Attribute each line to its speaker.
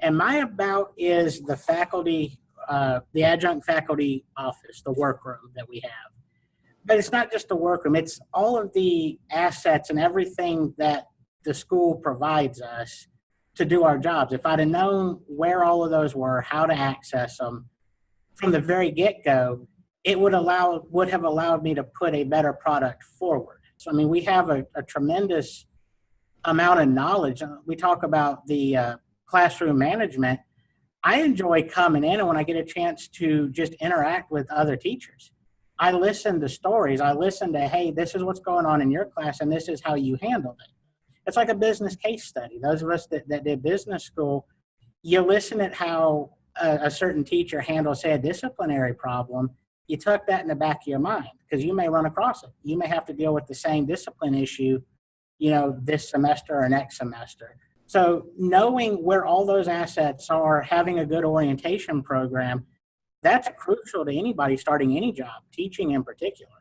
Speaker 1: And my about is the faculty, uh, the adjunct faculty office, the workroom that we have. But it's not just the workroom, it's all of the assets and everything that the school provides us to do our jobs. If I'd have known where all of those were, how to access them from the very get-go, it would allow would have allowed me to put a better product forward. So I mean, we have a, a tremendous amount of knowledge. Uh, We talk about the uh, classroom management. I enjoy coming in and when I get a chance to just interact with other teachers. I listen to stories. I listen to, hey, this is what's going on in your class and this is how you handled it. It's like a business case study. Those of us that, that did business school, you listen at how a, a certain teacher handles, say, a disciplinary problem. You tuck that in the back of your mind because you may run across it. You may have to deal with the same discipline issue, you know, this semester or next semester. So knowing where all those assets are, having a good orientation program, that's crucial to anybody starting any job, teaching in particular.